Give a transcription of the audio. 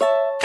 you